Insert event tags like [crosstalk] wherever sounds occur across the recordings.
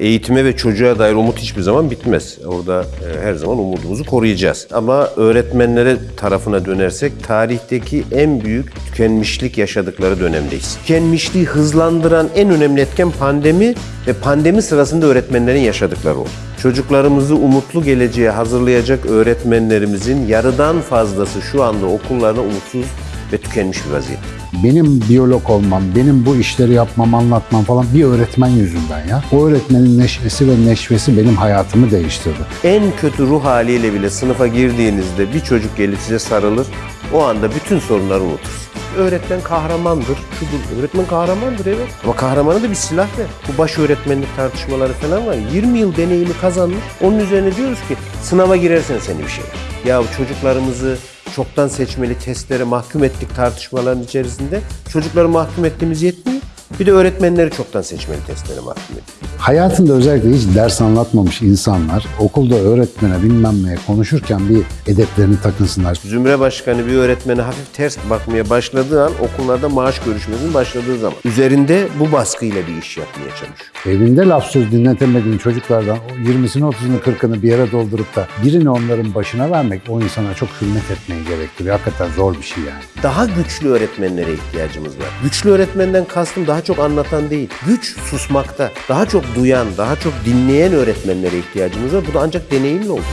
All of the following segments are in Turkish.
Eğitime ve çocuğa dair umut hiçbir zaman bitmez. Orada e, her zaman umudumuzu koruyacağız. Ama öğretmenlere tarafına dönersek tarihteki en büyük tükenmişlik yaşadıkları dönemdeyiz. Tükenmişliği hızlandıran en önemli etken pandemi ve pandemi sırasında öğretmenlerin yaşadıkları oldu. Çocuklarımızı umutlu geleceğe hazırlayacak öğretmenlerimizin yarıdan fazlası şu anda okullarına umutsuz ve tükenmiş bir vaziyette. Benim biyolog olmam, benim bu işleri yapmam, anlatmam falan bir öğretmen yüzünden ya. O öğretmenin neşesi ve neşvesi benim hayatımı değiştirdi. En kötü ruh haliyle bile sınıfa girdiğinizde bir çocuk gelip size sarılır. O anda bütün sorunları unutursunuz. Öğretmen kahramandır, şudur. Öğretmen kahramandır evet. Ama kahramana da bir silah ver. Bu baş öğretmenlik tartışmaları falan var. 20 yıl deneyimi kazanmış. Onun üzerine diyoruz ki sınava girersen seni bir şey. Ya çocuklarımızı çoktan seçmeli testlere mahkum ettik tartışmaların içerisinde. Çocukları mahkum ettiğimiz yetmiyor. Bir de öğretmenleri çoktan seçmeli testlere mahkum. Hayatında özellikle hiç ders anlatmamış insanlar okulda öğretmene bilmem neye konuşurken bir edeplerini takınsınlar. Zümre Başkanı bir öğretmene hafif ters bakmaya başladığı an okullarda maaş görüşmesinin başladığı zaman üzerinde bu baskıyla bir iş yapmaya çalışıyor. Evinde laf söz dinletemediğin çocuklardan o 20'sini 30'unu 40'ını bir yere doldurup da birini onların başına vermek o insana çok hürmet etmeyi gerektiriyor. Hakikaten zor bir şey yani. Daha güçlü öğretmenlere ihtiyacımız var. Güçlü öğretmenden kastım daha çok anlatan değil. Güç susmakta. Daha çok duyan, daha çok dinleyen öğretmenlere ihtiyacımız var. Bu da ancak deneyimle olur.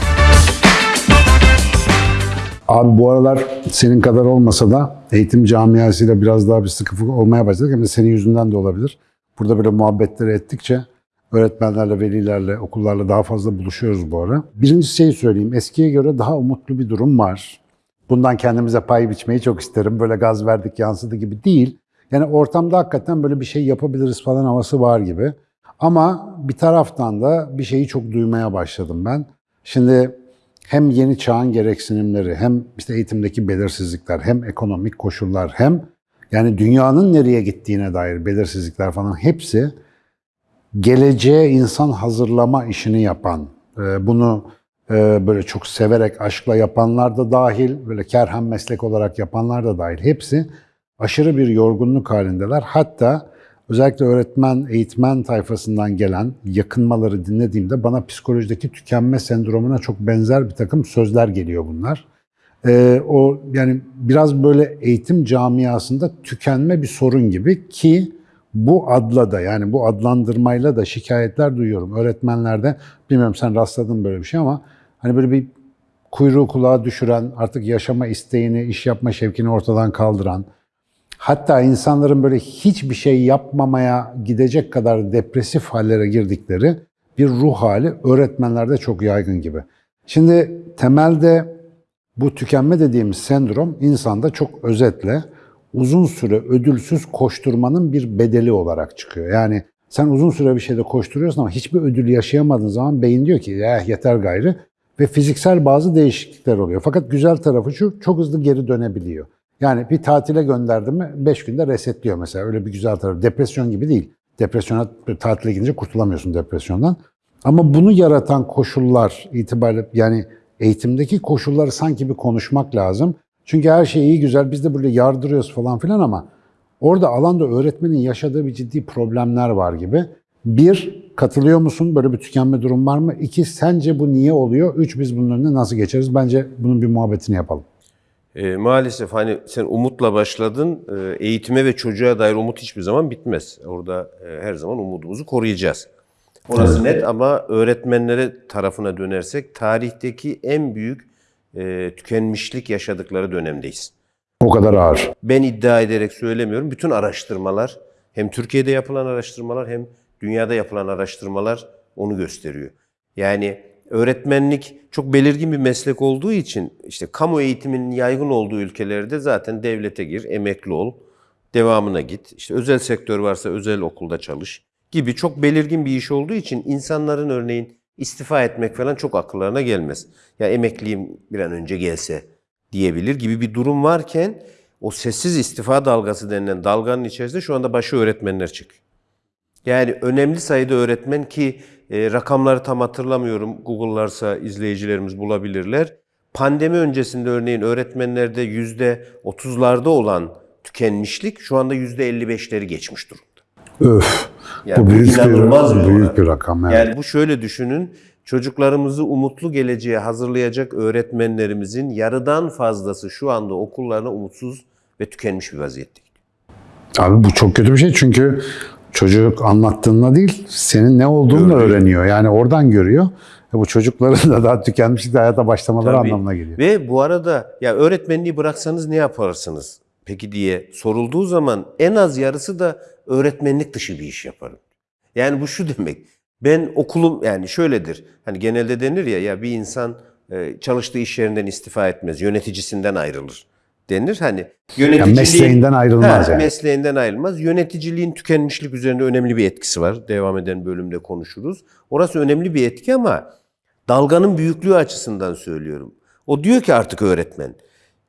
Abi bu aralar senin kadar olmasa da eğitim camiasıyla biraz daha bir sıkı olmaya başladık. Hem de senin yüzünden de olabilir. Burada böyle muhabbetleri ettikçe öğretmenlerle, velilerle, okullarla daha fazla buluşuyoruz bu ara. Birinci şeyi söyleyeyim. Eskiye göre daha umutlu bir durum var. Bundan kendimize pay biçmeyi çok isterim. Böyle gaz verdik yansıdı gibi değil. Yani ortamda hakikaten böyle bir şey yapabiliriz falan havası var gibi. Ama bir taraftan da bir şeyi çok duymaya başladım ben. Şimdi hem yeni çağın gereksinimleri, hem işte eğitimdeki belirsizlikler, hem ekonomik koşullar, hem yani dünyanın nereye gittiğine dair belirsizlikler falan hepsi geleceğe insan hazırlama işini yapan, e, bunu e, böyle çok severek, aşkla yapanlar da dahil, böyle kerhen meslek olarak yapanlar da dahil hepsi aşırı bir yorgunluk halindeler. Hatta özellikle öğretmen, eğitmen tayfasından gelen yakınmaları dinlediğimde bana psikolojideki tükenme sendromuna çok benzer bir takım sözler geliyor bunlar. Ee, o yani biraz böyle eğitim camiasında tükenme bir sorun gibi ki bu adla da yani bu adlandırmayla da şikayetler duyuyorum öğretmenlerde. Bilmiyorum sen rastladın böyle bir şey ama hani böyle bir kuyruğu kulağa düşüren, artık yaşama isteğini, iş yapma şevkini ortadan kaldıran, hatta insanların böyle hiçbir şey yapmamaya gidecek kadar depresif hallere girdikleri bir ruh hali öğretmenlerde çok yaygın gibi. Şimdi temelde bu tükenme dediğimiz sendrom insanda çok özetle uzun süre ödülsüz koşturmanın bir bedeli olarak çıkıyor. Yani sen uzun süre bir şeyde koşturuyorsun ama hiçbir ödül yaşayamadığın zaman beyin diyor ki eh yeter gayrı ve fiziksel bazı değişiklikler oluyor. Fakat güzel tarafı şu çok hızlı geri dönebiliyor. Yani bir tatile gönderdim mi 5 günde resetliyor mesela öyle bir güzel tarafı. Depresyon gibi değil. Depresyona tatile gidince kurtulamıyorsun depresyondan. Ama bunu yaratan koşullar itibariyle yani eğitimdeki koşulları sanki bir konuşmak lazım. Çünkü her şey iyi güzel biz de böyle yardırıyoruz falan filan ama orada alanda öğretmenin yaşadığı bir ciddi problemler var gibi. Bir, katılıyor musun? Böyle bir tükenme durum var mı? İki, sence bu niye oluyor? Üç, biz bunun önüne nasıl geçeriz? Bence bunun bir muhabbetini yapalım. E, maalesef hani sen umutla başladın. E, eğitime ve çocuğa dair umut hiçbir zaman bitmez. Orada e, her zaman umudumuzu koruyacağız. Orası net ama öğretmenlere tarafına dönersek tarihteki en büyük e, tükenmişlik yaşadıkları dönemdeyiz. O kadar ağır. Ben iddia ederek söylemiyorum. Bütün araştırmalar hem Türkiye'de yapılan araştırmalar hem dünyada yapılan araştırmalar onu gösteriyor. Yani öğretmenlik çok belirgin bir meslek olduğu için işte kamu eğitiminin yaygın olduğu ülkelerde zaten devlete gir, emekli ol, devamına git. İşte özel sektör varsa özel okulda çalış gibi çok belirgin bir iş olduğu için insanların örneğin istifa etmek falan çok akıllarına gelmez. Ya emekliyim bir an önce gelse diyebilir gibi bir durum varken o sessiz istifa dalgası denilen dalganın içerisinde şu anda başı öğretmenler çıkıyor. Yani önemli sayıda öğretmen ki e, rakamları tam hatırlamıyorum. Google'larsa izleyicilerimiz bulabilirler. Pandemi öncesinde örneğin öğretmenlerde yüzde otuzlarda olan tükenmişlik şu anda yüzde elli beşleri geçmiş durumda. Öf. Yani bu büyük bir, bir büyük bir rakam. Evet. Yani bu şöyle düşünün. Çocuklarımızı umutlu geleceğe hazırlayacak öğretmenlerimizin yarıdan fazlası şu anda okullarına umutsuz ve tükenmiş bir vaziyette. Abi bu çok kötü bir şey çünkü çocuk anlattığınla değil senin ne olduğunu Gördüğü. öğreniyor. Yani oradan görüyor. E bu çocukların da daha tükenmişlikle hayata başlamaları Tabii. anlamına geliyor. Ve bu arada ya öğretmenliği bıraksanız ne yaparsınız peki diye sorulduğu zaman en az yarısı da öğretmenlik dışı bir iş yaparım. Yani bu şu demek. Ben okulum yani şöyledir. Hani genelde denir ya ya bir insan e, çalıştığı iş yerinden istifa etmez, yöneticisinden ayrılır denir. Hani yöneticiliğin mesleğinden ayrılmaz Ha, yani. Mesleğinden ayrılmaz. Yöneticiliğin tükenmişlik üzerinde önemli bir etkisi var. Devam eden bölümde konuşuruz. Orası önemli bir etki ama dalganın büyüklüğü açısından söylüyorum. O diyor ki artık öğretmen,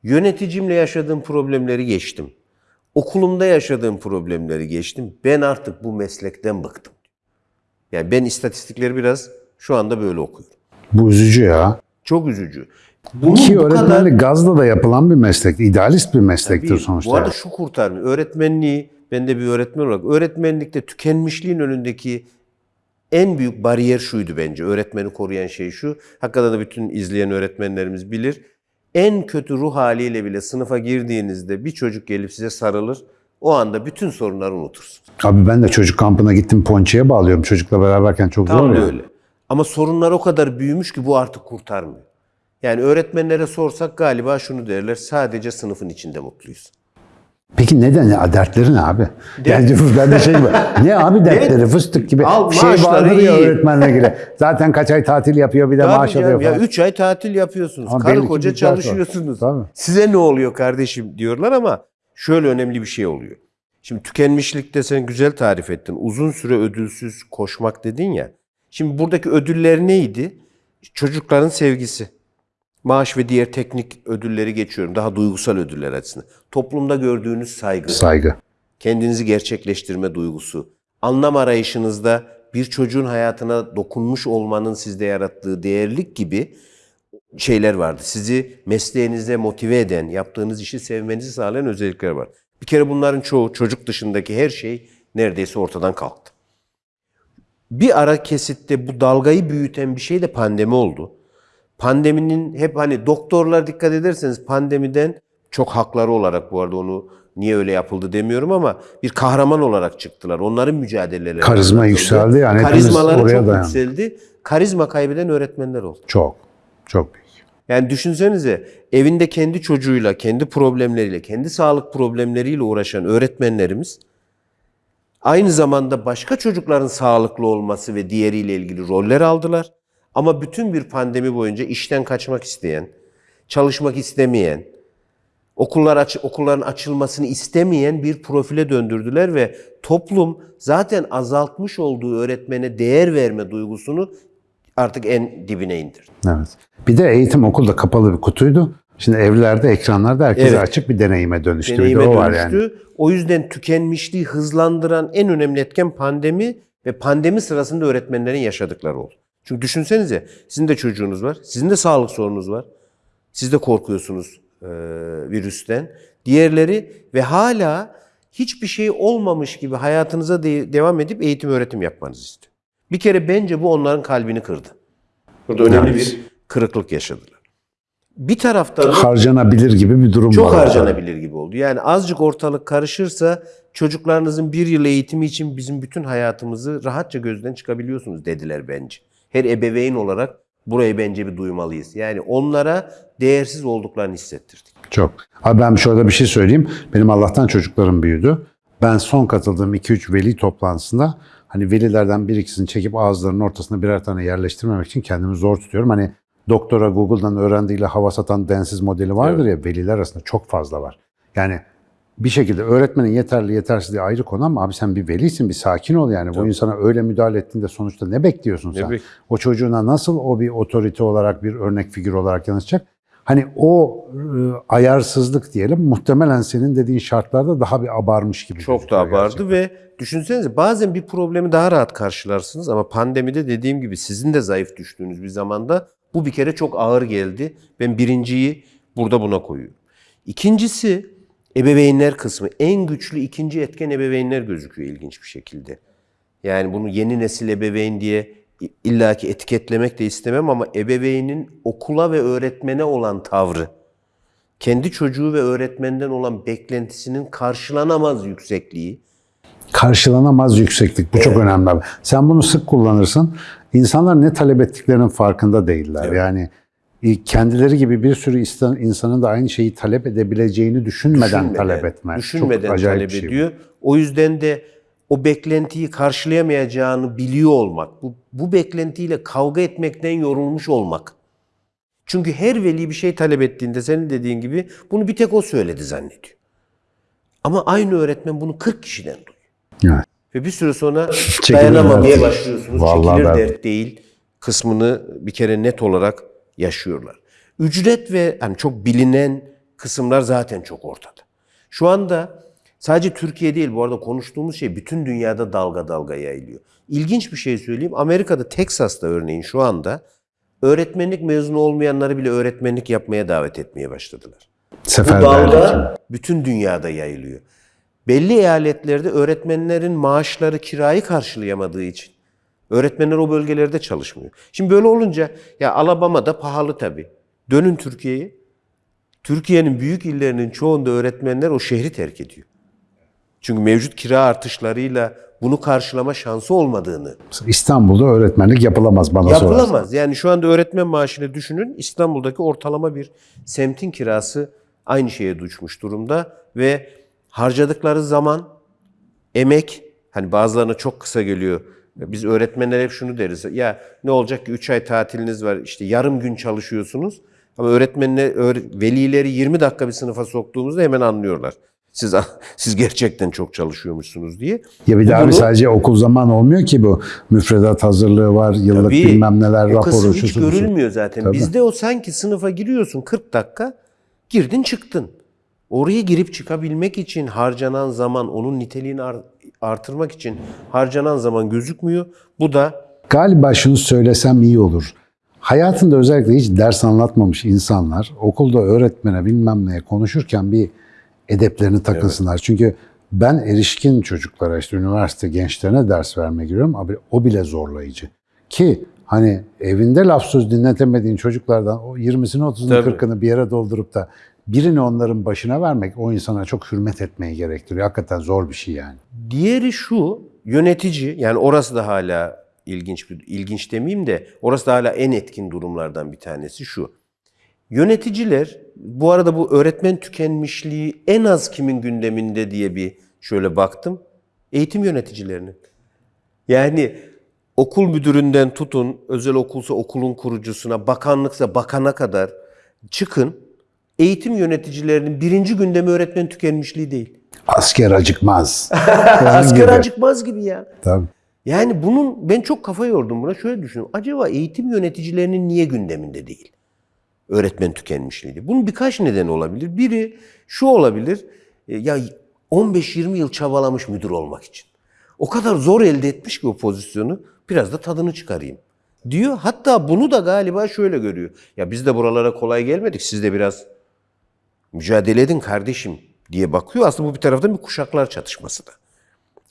yöneticimle yaşadığım problemleri geçtim. Okulumda yaşadığım problemleri geçtim. Ben artık bu meslekten bıktım. Yani ben istatistikleri biraz şu anda böyle okuyorum. Bu üzücü ya. Çok üzücü. Bunun Ki bu öğretmenlik kadar- gazla da yapılan bir meslek. idealist bir meslektir Tabii, sonuçta. Bu arada şu kurtarmıyor. Öğretmenliği, ben de bir öğretmen olarak öğretmenlikte tükenmişliğin önündeki en büyük bariyer şuydu bence. Öğretmeni koruyan şey şu. Hakikaten de bütün izleyen öğretmenlerimiz bilir. En kötü ruh haliyle bile sınıfa girdiğinizde bir çocuk gelip size sarılır. O anda bütün sorunları unutursunuz. Abi ben de çocuk kampına gittim ponçeye bağlıyorum. Çocukla beraberken çok Tam zor ya. öyle. Ama sorunlar o kadar büyümüş ki bu artık kurtarmıyor. Yani öğretmenlere sorsak galiba şunu derler. Sadece sınıfın içinde mutluyuz. Peki neden ya? Dertleri ne abi? Yani ben de şey gibi. [laughs] Ne abi dertleri? Fıstık gibi. Al, bir şey vardır ya öğretmenle ilgili. Zaten kaç ay tatil yapıyor bir de Tabii maaş canım, alıyor ya falan. 3 ay tatil yapıyorsunuz. Ama Karı koca dert var. çalışıyorsunuz. Tabii. Size ne oluyor kardeşim diyorlar ama şöyle önemli bir şey oluyor. Şimdi tükenmişlikte sen güzel tarif ettin. Uzun süre ödülsüz koşmak dedin ya. Şimdi buradaki ödüller neydi? Çocukların sevgisi. Maaş ve diğer teknik ödülleri geçiyorum. Daha duygusal ödüller açısından. Toplumda gördüğünüz saygı. Saygı. kendinizi gerçekleştirme duygusu, anlam arayışınızda bir çocuğun hayatına dokunmuş olmanın sizde yarattığı değerlik gibi şeyler vardı. Sizi mesleğinize motive eden, yaptığınız işi sevmenizi sağlayan özellikler var. Bir kere bunların çoğu çocuk dışındaki her şey neredeyse ortadan kalktı. Bir ara kesitte bu dalgayı büyüten bir şey de pandemi oldu. Pandeminin hep hani doktorlar dikkat ederseniz pandemiden çok hakları olarak bu arada onu niye öyle yapıldı demiyorum ama bir kahraman olarak çıktılar. Onların mücadeleleri. Karizma yükseldi yani Karizmaları oraya çok dayandık. yükseldi. Karizma kaybeden öğretmenler oldu. Çok. Çok büyük. Yani düşünsenize evinde kendi çocuğuyla, kendi problemleriyle, kendi sağlık problemleriyle uğraşan öğretmenlerimiz aynı zamanda başka çocukların sağlıklı olması ve diğeriyle ilgili roller aldılar. Ama bütün bir pandemi boyunca işten kaçmak isteyen, çalışmak istemeyen, okullar aç, okulların açılmasını istemeyen bir profile döndürdüler ve toplum zaten azaltmış olduğu öğretmene değer verme duygusunu artık en dibine indirdi. Evet. Bir de eğitim okulda kapalı bir kutuydu. Şimdi evlerde, ekranlarda herkese Evet. açık bir deneyime dönüştü. Bir de deneyime o var dönüştü. yani. O yüzden tükenmişliği hızlandıran en önemli etken pandemi ve pandemi sırasında öğretmenlerin yaşadıkları oldu. Çünkü düşünsenize sizin de çocuğunuz var, sizin de sağlık sorununuz var. Siz de korkuyorsunuz e, virüsten. Diğerleri ve hala hiçbir şey olmamış gibi hayatınıza de- devam edip eğitim öğretim yapmanızı istiyor. Bir kere bence bu onların kalbini kırdı. Burada önemli bir kırıklık yaşadılar. Bir taraftan Harcanabilir gibi bir durum çok var. harcanabilir gibi oldu. Yani azıcık ortalık karışırsa çocuklarınızın bir yıl eğitimi için bizim bütün hayatımızı rahatça gözden çıkabiliyorsunuz dediler bence. Her ebeveyn olarak burayı bence bir duymalıyız. Yani onlara değersiz olduklarını hissettirdik. Çok. Abi ben şöyle bir şey söyleyeyim. Benim Allah'tan çocuklarım büyüdü. Ben son katıldığım 2-3 veli toplantısında hani velilerden bir ikisini çekip ağızlarının ortasına birer tane yerleştirmemek için kendimi zor tutuyorum. Hani doktora Google'dan öğrendiğiyle hava satan densiz modeli vardır ya veliler arasında çok fazla var. Yani bir şekilde öğretmenin yeterli yetersizliği ayrı konu ama abi sen bir velisin bir sakin ol yani. Bu insana öyle müdahale ettiğinde sonuçta ne bekliyorsun sen? bek- o çocuğuna nasıl o bir otorite olarak bir örnek figür olarak yanaşacak? Hani o e, ayarsızlık diyelim muhtemelen senin dediğin şartlarda daha bir abarmış gibi. Çok daha vardı gerçekten. ve düşünsenize bazen bir problemi daha rahat karşılarsınız ama pandemide dediğim gibi sizin de zayıf düştüğünüz bir zamanda bu bir kere çok ağır geldi. Ben birinciyi burada buna koyuyorum. İkincisi ebeveynler kısmı. En güçlü ikinci etken ebeveynler gözüküyor ilginç bir şekilde. Yani bunu yeni nesil ebeveyn diye illaki etiketlemek de istemem ama ebeveynin okula ve öğretmene olan tavrı, kendi çocuğu ve öğretmenden olan beklentisinin karşılanamaz yüksekliği, Karşılanamaz yükseklik. Bu çok önemli. Sen bunu sık kullanırsın. İnsanlar ne talep ettiklerinin farkında değiller. Yani e, kendileri gibi bir sürü insan- insanın da aynı şeyi talep edebileceğini düşünmeden, düşünmeden, talep etme. düşünmeden çok talep şey ediyor. O yüzden de o beklentiyi karşılayamayacağını biliyor olmak, bu, bu beklentiyle kavga etmekten yorulmuş olmak. Çünkü her veli bir şey talep ettiğinde senin dediğin gibi bunu bir tek o söyledi zannediyor. Ama aynı öğretmen bunu 40 kişiden duyuyor. Evet. Ve bir süre sonra dayanamamaya başlıyorsunuz. Vallahi Çekilir ben- dert değil kısmını bir kere net olarak yaşıyorlar. Ücret ve hani çok bilinen kısımlar zaten çok ortada. Şu anda sadece Türkiye değil bu arada konuştuğumuz şey bütün dünyada dalga dalga yayılıyor. İlginç bir şey söyleyeyim. Amerika'da Texas'ta örneğin şu anda öğretmenlik mezunu olmayanları bile öğretmenlik yapmaya davet etmeye başladılar. Bu Seferberlik. dalga bütün dünyada yayılıyor. Belli eyaletlerde öğretmenlerin maaşları kirayı karşılayamadığı için öğretmenler o bölgelerde çalışmıyor. Şimdi böyle olunca ya Alabama'da pahalı tabii. Dönün Türkiye'ye. Türkiye'nin büyük illerinin çoğunda öğretmenler o şehri terk ediyor. Çünkü mevcut kira artışlarıyla bunu karşılama şansı olmadığını İstanbul'da öğretmenlik yapılamaz bana sorarsan. Yapılamaz. Yani şu anda öğretmen maaşını düşünün. İstanbul'daki ortalama bir semtin kirası aynı şeye düşmüş durumda ve harcadıkları zaman, emek hani bazılarına çok kısa geliyor. Biz öğretmenler hep şunu deriz. Ya ne olacak ki 3 ay tatiliniz var işte yarım gün çalışıyorsunuz. Ama öğretmenler, öğre- velileri 20 dakika bir sınıfa soktuğumuzda hemen anlıyorlar. Siz [laughs] siz gerçekten çok çalışıyormuşsunuz diye. Ya bir daha bunu- sadece okul zaman olmuyor ki bu. Müfredat hazırlığı var, yıllık Tabii, bilmem neler, kısım raporu, hiç şusu, busu. görülmüyor zaten. Tabii. Bizde o sanki sınıfa giriyorsun 40 dakika, girdin çıktın. Oraya girip çıkabilmek için harcanan zaman, onun niteliğini artırmak için harcanan zaman gözükmüyor. Bu da Galiba şunu söylesem iyi olur. Hayatında özellikle hiç ders anlatmamış insanlar okulda öğretmene bilmem neye konuşurken bir edeplerini takınsınlar. Çünkü ben erişkin çocuklara işte üniversite gençlerine ders vermeye giriyorum. Abi o bile zorlayıcı. Ki hani evinde laf söz dinletemediğin çocuklardan o 20'sini 30'unu Tabii. 40'ını bir yere doldurup da birini onların başına vermek o insana çok hürmet etmeyi gerektiriyor. Hakikaten zor bir şey yani. Diğeri şu, yönetici yani orası da hala ilginç bir ilginç demeyeyim de orası da hala en etkin durumlardan bir tanesi şu. Yöneticiler bu arada bu öğretmen tükenmişliği en az kimin gündeminde diye bir şöyle baktım. Eğitim yöneticilerinin. Yani okul müdüründen tutun, özel okulsa okulun kurucusuna, bakanlıksa bakana kadar çıkın. Eğitim yöneticilerinin birinci gündemi öğretmen tükenmişliği değil. Asker acıkmaz. [laughs] Asker gibi. acıkmaz gibi ya. Tabii. Yani bunun ben çok kafa yordum buna. Şöyle düşünüyorum. Acaba eğitim yöneticilerinin niye gündeminde değil? Öğretmen tükenmişliği. Bunun birkaç nedeni olabilir. Biri şu olabilir. e, Ya 15-20 yıl çabalamış müdür olmak için. O kadar zor elde etmiş ki o pozisyonu. Biraz da tadını çıkarayım diyor. Hatta bunu da galiba şöyle görüyor. Ya biz de buralara kolay gelmedik. Siz de biraz mücadele edin kardeşim diye bakıyor. Aslında bu bir taraftan bir kuşaklar çatışması da.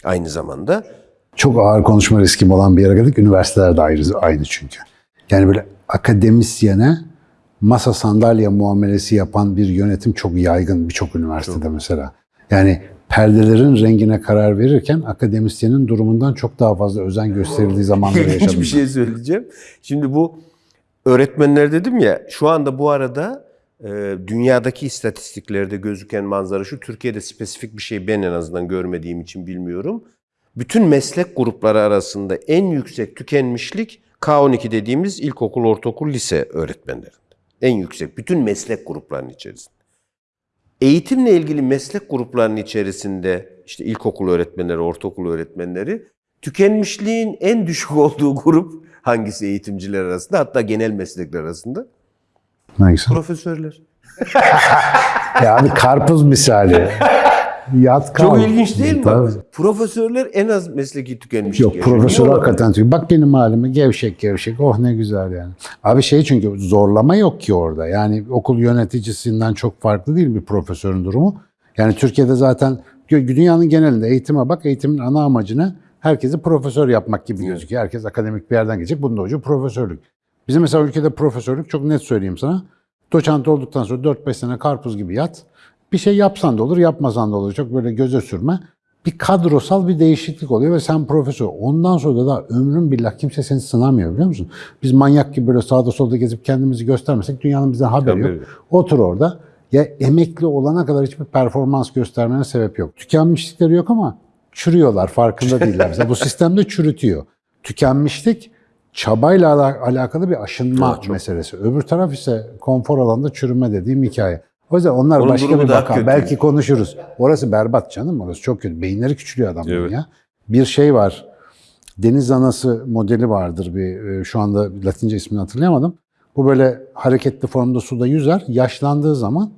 Aynı zamanda çok ağır konuşma riskim olan bir yere geldik. Üniversiteler de ayrı, aynı çünkü. Yani böyle akademisyene masa sandalye muamelesi yapan bir yönetim çok yaygın birçok üniversitede mesela. Yani perdelerin rengine karar verirken akademisyenin durumundan çok daha fazla özen gösterildiği zamanları [laughs] yaşadım. İlginç bir ben. şey söyleyeceğim. Şimdi bu öğretmenler dedim ya şu anda bu arada dünyadaki istatistiklerde gözüken manzara şu. Türkiye'de spesifik bir şey ben en azından görmediğim için bilmiyorum. Bütün meslek grupları arasında en yüksek tükenmişlik K12 dediğimiz ilkokul, ortaokul, lise öğretmenlerinde. En yüksek bütün meslek gruplarının içerisinde. Eğitimle ilgili meslek gruplarının içerisinde işte ilkokul öğretmenleri, ortaokul öğretmenleri tükenmişliğin en düşük [laughs] olduğu grup hangisi eğitimciler arasında hatta genel meslekler arasında? Neyse. Profesörler. [laughs] Yani karpuz misali. Yat kal. Çok ilginç değil mi? Tabii. Profesörler en az mesleki tükenmişlik Yok yaşıyor. profesör hakikaten diyor. Bak benim halime gevşek gevşek. Oh ne güzel yani. Abi şey çünkü zorlama yok ki orada. Yani okul yöneticisinden çok farklı değil bir profesörün durumu. Yani Türkiye'de zaten dünyanın genelinde eğitime bak eğitimin ana amacı ne? herkesi profesör yapmak gibi gözüküyor. Herkes akademik bir yerden gelecek. Bunun da ucu profesörlük. Bizim mesela ülkede profesörlük çok net söyleyeyim sana. Doçent olduktan sonra 4-5 sene karpuz gibi yat. Bir şey yapsan da olur, yapmasan da olur. Çok böyle göze sürme. Bir kadrosal bir değişiklik oluyor ve sen profesör. Ondan sonra da ömrün billah kimse seni sınamıyor biliyor musun? Biz manyak gibi böyle sağda solda gezip kendimizi göstermesek dünyanın bizden haberi yok. yok. Otur orada. Ya emekli olana kadar hiçbir performans göstermene sebep yok. Tükenmişlikleri yok ama çürüyorlar farkında değiller. Mesela bu [laughs] sistemde çürütüyor. Tükenmişlik çabayla ala- alakalı bir aşınma Evet, çok. meselesi. Öbür taraf ise konfor alanında çürüme dediğim hikaye. O yüzden onlar Onun başka bir vaka. Belki konuşuruz. Orası berbat canım. Orası çok kötü. Beyinleri küçülüyor adamların Evet. ya. Bir şey var. Deniz anası modeli vardır bir e, şu anda Latince ismini hatırlayamadım. Bu böyle hareketli formda suda yüzer. Yaşlandığı zaman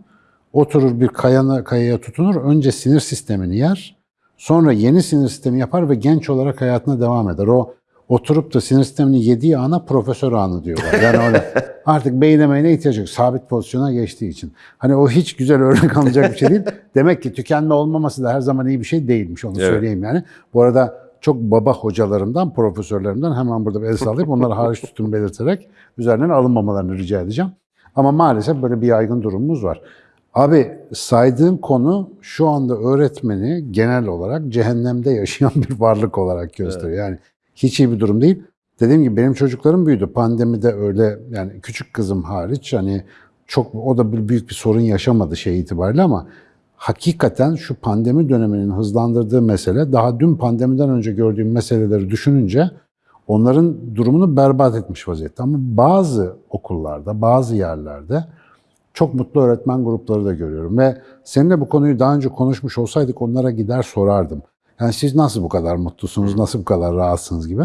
oturur bir kayana, kayaya tutunur. Önce sinir sistemini yer. Sonra yeni sinir sistemi yapar ve genç olarak hayatına devam eder. O oturup da sinir sistemini yediği ana profesör anı diyorlar. Yani öyle [laughs] artık beyin emeğine ihtiyaç yok. Sabit pozisyona geçtiği için. Hani o hiç güzel örnek alınacak bir şey değil. [laughs] Demek ki tükenme olmaması da her zaman iyi bir şey değilmiş. Onu Evet. söyleyeyim yani. Bu arada çok baba hocalarımdan, profesörlerimden hemen burada bir el sallayıp onları hariç tuttuğunu belirterek üzerinden alınmamalarını rica edeceğim. Ama maalesef böyle bir yaygın durumumuz var. Abi saydığım konu şu anda öğretmeni genel olarak cehennemde yaşayan bir varlık olarak gösteriyor. Yani hiç iyi bir durum değil. Dediğim gibi benim çocuklarım büyüdü. Pandemide öyle yani küçük kızım hariç hani çok o da bir büyük bir sorun yaşamadı şey itibariyle ama hakikaten şu pandemi döneminin hızlandırdığı mesele daha dün pandemiden önce gördüğüm meseleleri düşününce onların durumunu berbat etmiş vaziyette. Ama bazı okullarda, bazı yerlerde çok mutlu öğretmen grupları da görüyorum ve seninle bu konuyu daha önce konuşmuş olsaydık onlara gider sorardım. Yani siz nasıl bu kadar mutlusunuz, nasıl bu kadar rahatsınız gibi.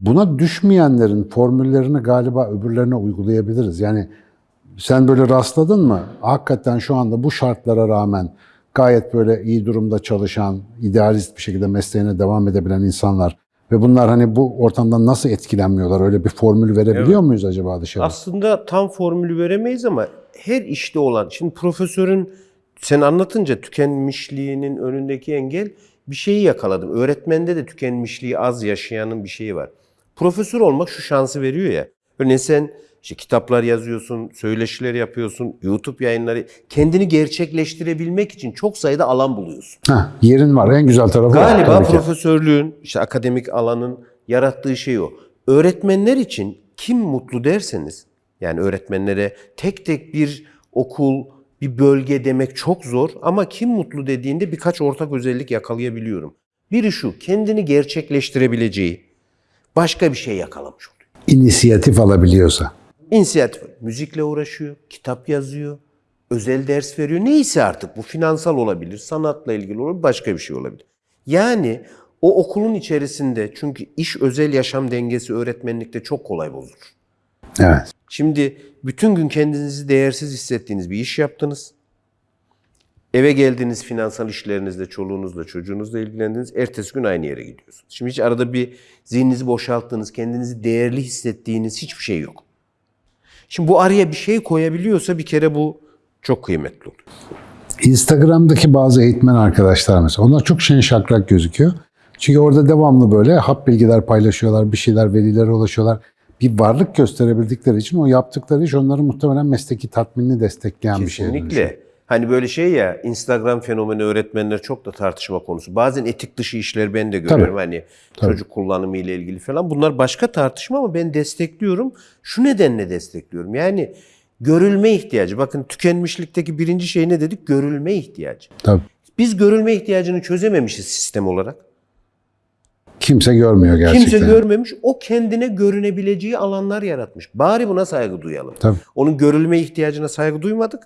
Buna düşmeyenlerin formüllerini galiba öbürlerine uygulayabiliriz. Yani sen böyle rastladın mı? Hakikaten şu anda bu şartlara rağmen gayet böyle iyi durumda çalışan, idealist bir şekilde mesleğine devam edebilen insanlar ve bunlar hani bu ortamdan nasıl etkilenmiyorlar? Öyle bir formül verebiliyor muyuz acaba dışarı? Aslında tam formülü veremeyiz ama her işte olan, şimdi profesörün sen anlatınca tükenmişliğinin önündeki engel bir şeyi yakaladım. Öğretmende de tükenmişliği az yaşayanın bir şeyi var. Profesör olmak şu şansı veriyor ya. Örneğin sen işte kitaplar yazıyorsun, söyleşiler yapıyorsun, YouTube yayınları. Kendini gerçekleştirebilmek için çok sayıda alan buluyorsun. Heh, yerin var. En güzel tarafı. Galiba ki. profesörlüğün, işte akademik alanın yarattığı şey o. Öğretmenler için kim mutlu derseniz, yani öğretmenlere tek tek bir okul, bir bölge demek çok zor ama kim mutlu dediğinde birkaç ortak özellik yakalayabiliyorum. Biri şu, kendini gerçekleştirebileceği başka bir şey yakalamış oluyor. İnisiyatif alabiliyorsa. İnisiyatif, müzikle uğraşıyor, kitap yazıyor, özel ders veriyor. Neyse artık bu finansal olabilir, sanatla ilgili olabilir, başka bir şey olabilir. Yani o okulun içerisinde çünkü iş özel yaşam dengesi öğretmenlikte çok kolay bozulur. Evet. Şimdi bütün gün kendinizi değersiz hissettiğiniz bir iş yaptınız. Eve geldiniz finansal işlerinizle, çoluğunuzla, çocuğunuzla ilgilendiniz. Ertesi gün aynı yere gidiyorsunuz. Şimdi hiç arada bir zihninizi boşalttığınız, kendinizi değerli hissettiğiniz hiçbir şey yok. Şimdi bu araya bir şey koyabiliyorsa bir kere bu çok kıymetli oluyor. Instagram'daki bazı eğitmen arkadaşlar mesela onlar çok şen şakrak gözüküyor. Çünkü orada devamlı böyle hap bilgiler paylaşıyorlar, bir şeyler, verilere ulaşıyorlar. Bir varlık gösterebildikleri için o yaptıkları iş onların muhtemelen mesleki tatminini destekleyen bir şey. Kesinlikle. Hani böyle şey ya Instagram fenomeni öğretmenler çok da tartışma konusu. Bazen etik dışı işler ben de görüyorum. Hani çocuk kullanımı ile ilgili falan. Bunlar başka tartışma ama ben destekliyorum. Şu nedenle destekliyorum. Yani görülme ihtiyacı. Bakın tükenmişlikteki birinci şey ne dedik? Görülme ihtiyacı. Tabii. Biz görülme ihtiyacını çözememişiz sistem olarak. Kimse görmüyor gerçekten. Kimse görmemiş. O kendine görünebileceği alanlar yaratmış. Bari buna saygı duyalım. Tabii. Onun görülme ihtiyacına saygı duymadık.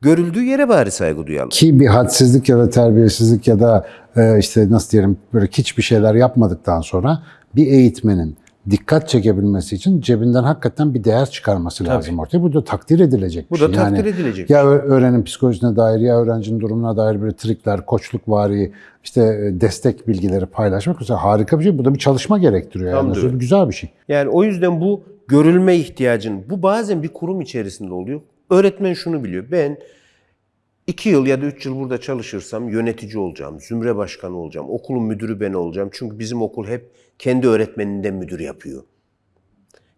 Görüldüğü yere bari saygı duyalım. Ki bir hadsizlik ya da terbiyesizlik ya da e, işte nasıl diyelim böyle hiçbir şeyler yapmadıktan sonra bir eğitmenin dikkat çekebilmesi için cebinden hakikaten bir değer çıkarması lazım ortaya. Bu da takdir edilecek Bu bir da şey. takdir edilecek Ya ö- öğrenim psikolojisine dair ya öğrencinin durumuna dair böyle trikler, koçluk vari, işte e, destek bilgileri paylaşmak mesela harika bir şey. Bu da bir çalışma gerektiriyor. Tam Yani. öyle. Güzel bir şey. Yani o yüzden bu görülme ihtiyacın, bu bazen bir kurum içerisinde oluyor. Öğretmen şunu biliyor. Ben İki yıl ya da üç yıl burada çalışırsam yönetici olacağım, zümre başkanı olacağım, okulun müdürü ben olacağım. Çünkü bizim okul hep kendi öğretmeninden müdür yapıyor.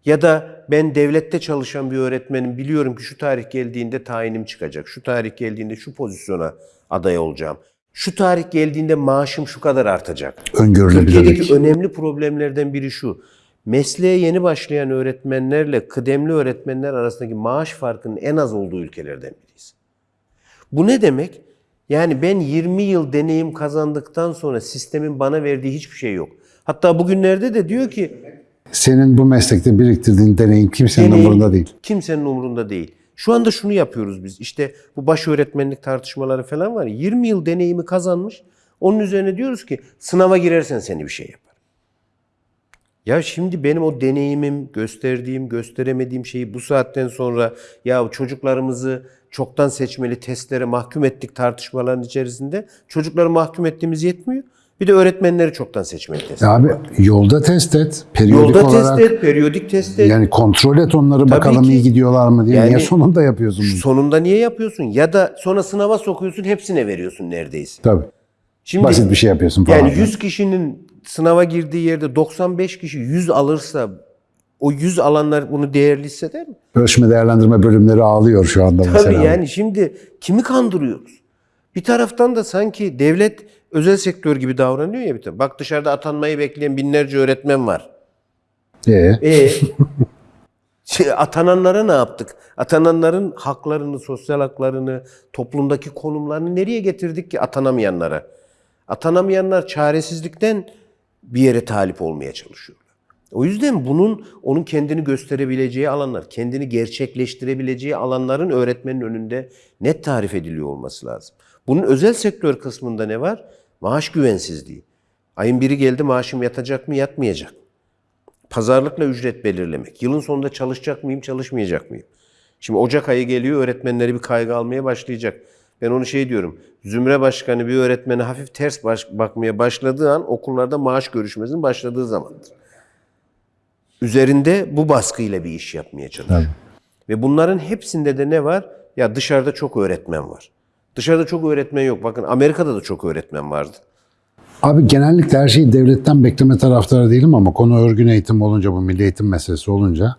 Ya da ben devlette çalışan bir öğretmenim biliyorum ki şu tarih geldiğinde tayinim çıkacak. Şu tarih geldiğinde şu pozisyona aday olacağım. Şu tarih geldiğinde maaşım şu kadar artacak. Öngörülebilirlik. Türkiye'deki önemli problemlerden biri şu. Mesleğe yeni başlayan öğretmenlerle kıdemli öğretmenler arasındaki maaş farkının en az olduğu ülkelerden biriyiz. Bu ne demek? Yani ben 20 yıl deneyim kazandıktan sonra sistemin bana verdiği hiçbir şey yok. Hatta bugünlerde de diyor ki Senin bu meslekte biriktirdiğin deneyim kimsenin deneyim umurunda değil. Kimsenin umurunda değil. Şu anda şunu yapıyoruz biz. İşte bu baş öğretmenlik tartışmaları falan var. ya, 20 yıl deneyimi kazanmış. Onun üzerine diyoruz ki sınava girersen seni bir şey yapar. Ya şimdi benim o deneyimim, gösterdiğim, gösteremediğim şeyi bu saatten sonra ya çocuklarımızı çoktan seçmeli testlere mahkum ettik tartışmaların içerisinde. Çocukları mahkum ettiğimiz yetmiyor. Bir de öğretmenleri çoktan seçmeli test. Abi yolda test et. Periyodik Yolda olarak test et, periyodik test et. yani kontrol et onları bakalım ki. iyi gidiyorlar mı diye. Yani- Niye sonunda yapıyorsun bunu? Sonunda niye yapıyorsun? Ya da sonra sınava sokuyorsun hepsine veriyorsun neredeyse. Tabii. Şimdi Basit bir şey yapıyorsun falan. yani 100 kişinin sınava girdiği yerde 95 kişi 100 alırsa o 100 alanlar bunu değerli hisseder mi? Ölçme değerlendirme bölümleri ağlıyor şu anda mesela. Tabii yani şimdi kimi kandırıyoruz? Bir taraftan da sanki devlet özel sektör gibi davranıyor ya bir taraf. Bak dışarıda atanmayı bekleyen binlerce öğretmen var. Ee, E [laughs] şey, atananlara ne yaptık? Atananların haklarını, sosyal haklarını, toplumdaki konumlarını nereye getirdik ki atanamayanlara? Atanamayanlar çaresizlikten bir yere talip olmaya çalışıyorlar. O yüzden bunun onun kendini gösterebileceği alanlar, kendini gerçekleştirebileceği alanların öğretmenin önünde net tarif ediliyor olması lazım. Bunun özel sektör kısmında ne var? Maaş güvensizliği. Ayın biri geldi maaşım yatacak mı, yatmayacak? Pazarlıkla ücret belirlemek. Yılın sonunda çalışacak mıyım, çalışmayacak mıyım? Şimdi Ocak ayı geliyor, öğretmenleri bir kaygı almaya başlayacak. Ben onu şey diyorum, zümre başkanı bir öğretmene hafif ters baş- bakmaya başladığı an okullarda maaş görüşmesinin başladığı zamandır. Üzerinde bu baskıyla bir iş yapmaya çalışıyor. Ve bunların hepsinde de ne var? Ya dışarıda çok öğretmen var. Dışarıda çok öğretmen yok. Bakın Amerika'da da çok öğretmen vardı. Abi genellikle her şeyi devletten bekleme taraftarı değilim ama konu örgün eğitim olunca, bu milli eğitim meselesi olunca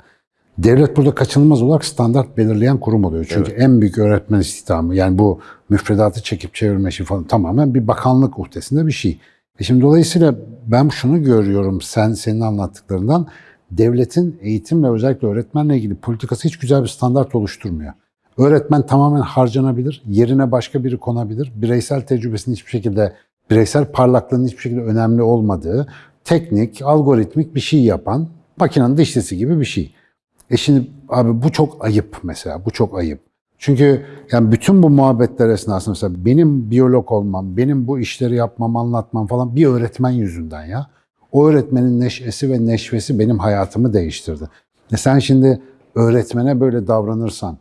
devlet burada kaçınılmaz olarak standart belirleyen kurum oluyor. Çünkü en büyük öğretmen istihdamı yani bu müfredatı çekip çevirme işi falan tamamen bir bakanlık uhdesinde bir şey. E şimdi dolayısıyla ben şunu görüyorum sen senin anlattıklarından devletin eğitimle özellikle öğretmenle ilgili politikası hiç güzel bir standart oluşturmuyor. Öğretmen tamamen harcanabilir, yerine başka biri konabilir. Bireysel tecrübesinin hiçbir şekilde, bireysel parlaklığının hiçbir şekilde önemli olmadığı, teknik, algoritmik bir şey yapan, makinenin dişlisi gibi bir şey. E şimdi abi bu çok ayıp mesela, bu çok ayıp. Çünkü yani bütün bu muhabbetler esnasında mesela benim biyolog olmam, benim bu işleri yapmam, anlatmam falan bir öğretmen yüzünden ya. O öğretmenin neşesi ve neşvesi benim hayatımı değiştirdi. E sen şimdi öğretmene böyle davranırsan,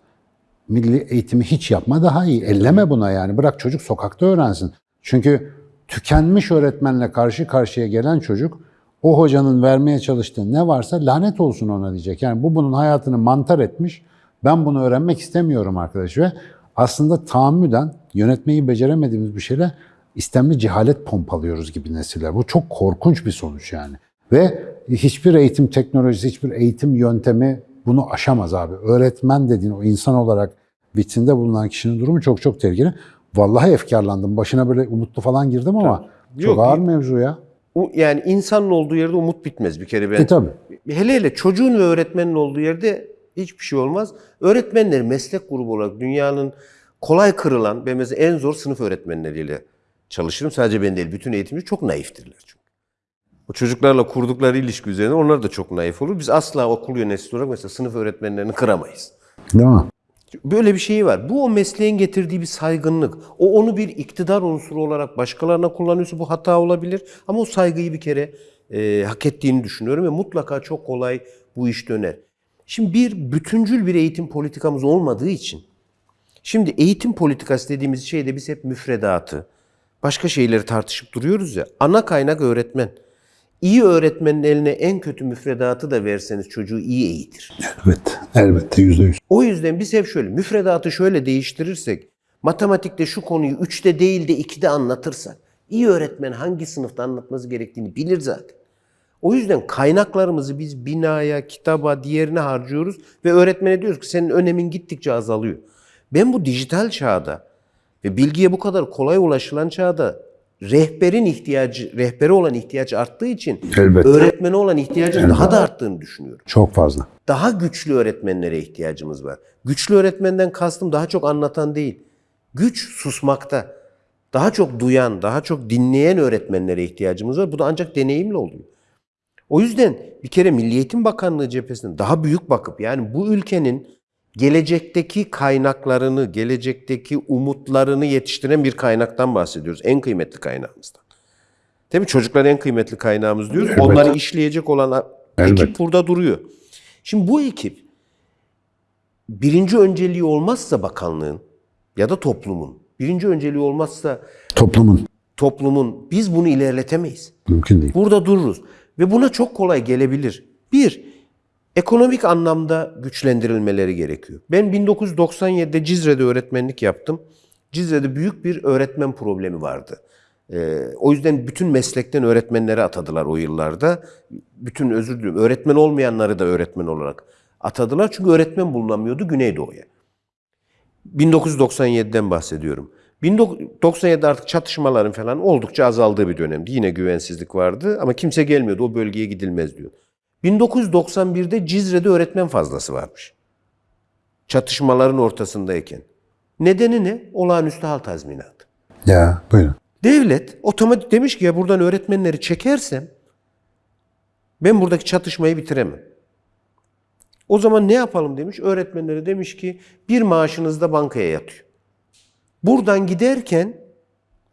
milli eğitimi hiç yapma daha iyi. Elleme buna yani. Bırak çocuk sokakta öğrensin. Çünkü tükenmiş öğretmenle karşı karşıya gelen çocuk o hocanın vermeye çalıştığı ne varsa lanet olsun ona diyecek. Yani bu bunun hayatını mantar etmiş. Ben bunu öğrenmek istemiyorum arkadaş ve aslında tahammüden yönetmeyi beceremediğimiz bir şeyle istemli cehalet pompalıyoruz gibi nesiller. Bu çok korkunç bir sonuç yani. Ve hiçbir eğitim teknolojisi, hiçbir eğitim yöntemi bunu aşamaz abi. Öğretmen dediğin o insan olarak vitrinde bulunan kişinin durumu çok çok tehlikeli. Vallahi efkarlandım. Başına böyle umutlu falan girdim ama çok Yok, ağır mevzu ya. Yani insanın olduğu yerde umut bitmez bir kere ben. E tabii. Hele hele çocuğun ve öğretmenin olduğu yerde hiçbir şey olmaz. Öğretmenler meslek grubu olarak dünyanın kolay kırılan, ben mesela en zor sınıf öğretmenleriyle çalışırım. Sadece ben değil, bütün eğitimci çok naiftirler. O çocuklarla kurdukları ilişki üzerine onlar da çok naif olur. Biz asla okul yöneticisi olarak mesela sınıf öğretmenlerini kıramayız. Değil mi? Böyle bir şey var. Bu o mesleğin getirdiği bir saygınlık. O onu bir iktidar unsuru olarak başkalarına kullanıyorsa bu hata olabilir. Ama o saygıyı bir kere e, hak ettiğini düşünüyorum ve mutlaka çok kolay bu iş döner. Şimdi bir bütüncül bir eğitim politikamız olmadığı için Şimdi eğitim politikası dediğimiz şeyde biz hep müfredatı, başka şeyleri tartışıp duruyoruz ya. Ana kaynak öğretmen. İyi öğretmenin eline en kötü müfredatı da verseniz çocuğu iyi eğitir. Evet. Elbette yüzde yüz. O yüzden biz hep şöyle müfredatı şöyle değiştirirsek Matematikte şu konuyu 3'te değil de 2'de anlatırsak iyi öğretmen hangi sınıfta anlatması gerektiğini bilir zaten. O yüzden kaynaklarımızı biz binaya, kitaba, diğerine harcıyoruz ve öğretmene diyoruz ki senin önemin gittikçe azalıyor. Ben bu dijital çağda ve bilgiye bu kadar kolay ulaşılan çağda rehberin ihtiyacı, rehbere olan ihtiyaç arttığı için Elbette. öğretmene olan ihtiyacın daha da arttığını düşünüyorum. Çok fazla. Daha güçlü öğretmenlere ihtiyacımız var. Güçlü öğretmenden kastım daha çok anlatan değil. Güç susmakta. Daha çok duyan, daha çok dinleyen öğretmenlere ihtiyacımız var. Bu da ancak deneyimle oluyor. O yüzden bir kere Milli Eğitim Bakanlığı cephesinden daha büyük bakıp yani bu ülkenin gelecekteki kaynaklarını, gelecekteki umutlarını yetiştiren bir kaynaktan bahsediyoruz. En kıymetli kaynağımızdan. Değil mi? Çocuklar en kıymetli kaynağımız diyoruz. Elbette. Onları işleyecek olan Elbette. ekip burada duruyor. Şimdi bu ekip birinci önceliği olmazsa bakanlığın ya da toplumun, birinci önceliği olmazsa Toplumun toplumun biz bunu ilerletemeyiz. mümkün değil. Burada dururuz. Ve buna çok kolay gelebilir. Bir, ekonomik anlamda güçlendirilmeleri gerekiyor. Ben 1997'de Cizre'de öğretmenlik yaptım. Cizre'de büyük bir öğretmen problemi vardı. Ee, o yüzden bütün meslekten öğretmenleri atadılar o yıllarda. Bütün özür diliyorum, öğretmen olmayanları da öğretmen olarak atadılar. Çünkü öğretmen bulunamıyordu Güneydoğu'ya. 1997'den bahsediyorum. 1997'de artık çatışmaların falan oldukça azaldığı bir dönemdi. Yine güvensizlik vardı ama kimse gelmiyordu. O bölgeye gidilmez diyor. 1991'de Cizre'de öğretmen fazlası varmış. Çatışmaların ortasındayken. Nedeni ne? Olağanüstü hal tazminatı. Ya buyurun. Devlet otomatik demiş ki ya buradan öğretmenleri çekersem ben buradaki çatışmayı bitiremem. O zaman ne yapalım demiş. Öğretmenlere demiş ki bir maaşınız da bankaya yatıyor. Buradan giderken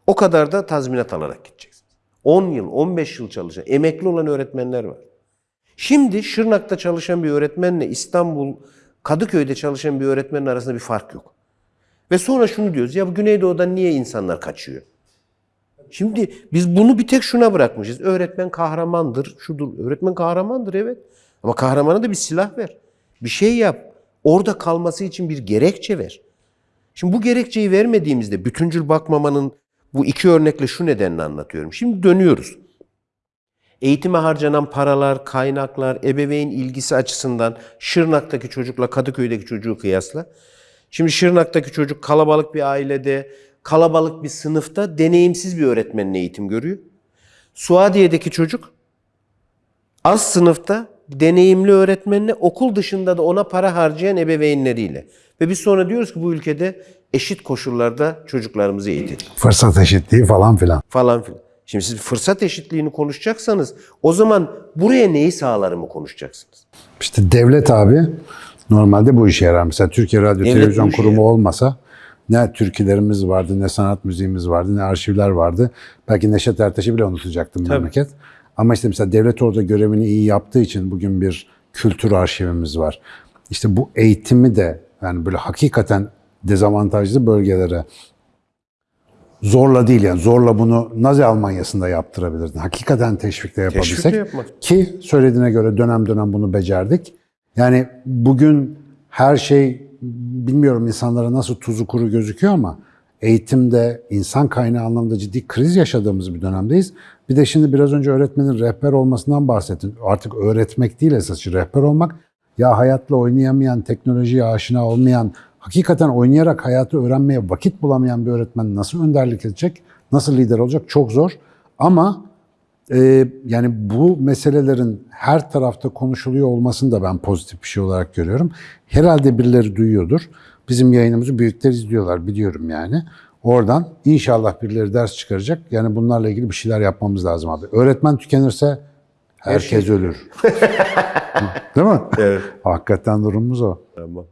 o kadar da tazminat alarak gideceksiniz. 10 yıl, 15 yıl çalışan, emekli olan öğretmenler var. Şimdi Şırnak'ta çalışan bir öğretmenle İstanbul, Kadıköy'de çalışan bir öğretmenin arasında bir fark yok. Ve sonra şunu diyoruz, ya bu Güneydoğu'dan niye insanlar kaçıyor? Şimdi biz bunu bir tek şuna bırakmışız. Öğretmen kahramandır, şudur. Öğretmen kahramandır evet. Ama kahramana da bir silah ver. Bir şey yap. Orada kalması için bir gerekçe ver. Şimdi bu gerekçeyi vermediğimizde bütüncül bakmamanın bu iki örnekle şu nedenle anlatıyorum. Şimdi dönüyoruz. Eğitime harcanan paralar, kaynaklar, ebeveyn ilgisi açısından Şırnak'taki çocukla Kadıköy'deki çocuğu kıyasla. Şimdi Şırnak'taki çocuk kalabalık bir ailede, kalabalık bir sınıfta deneyimsiz bir öğretmenin eğitim görüyor. Suadiye'deki çocuk az sınıfta deneyimli öğretmenle okul dışında da ona para harcayan ebeveynleriyle. Ve biz sonra diyoruz ki bu ülkede eşit koşullarda çocuklarımızı eğitelim Fırsat eşitliği falan filan. falan filan. Şimdi siz fırsat eşitliğini konuşacaksanız o zaman buraya neyi sağlarımı konuşacaksınız? İşte devlet abi normalde bu işe yarar. Mesela Türkiye Radyo Devlet Televizyon Kurumu olmasa ne türkülerimiz vardı, ne sanat müziğimiz vardı, ne arşivler vardı. Belki Neşet Ertaş'ı bile unutacaktım memleket. Ama işte mesela devlet orada görevini iyi yaptığı için bugün bir kültür arşivimiz var. İşte bu eğitimi de yani böyle hakikaten dezavantajlı bölgelere zorla değil yani zorla bunu Nazi Almanya'sında yaptırabilirdin. Hakikaten teşvikle yapabilsek. Teşvikle yapmak. Ki söylediğine göre dönem dönem bunu becerdik. Yani bugün her şey bilmiyorum insanlara nasıl tuzu kuru gözüküyor ama eğitimde insan kaynağı anlamda ciddi kriz yaşadığımız bir dönemdeyiz. Bir de şimdi biraz önce öğretmenin rehber olmasından bahsettin. Artık öğretmek değil esası rehber olmak. Ya hayatla oynayamayan, teknolojiye aşina olmayan, hakikaten oynayarak hayatı öğrenmeye vakit bulamayan bir öğretmen nasıl önderlik edecek, nasıl lider olacak çok zor. Ama ee, yani bu meselelerin her tarafta konuşuluyor olmasını da ben pozitif bir şey olarak görüyorum. Herhalde birileri duyuyordur. Bizim yayınımızı büyükler izliyorlar biliyorum yani. Oradan inşallah birileri ders çıkaracak. Yani bunlarla ilgili bir şeyler yapmamız lazım abi. Öğretmen tükenirse herkes ölür. Değil mi? Evet. Hakikaten durumumuz o. Tamam.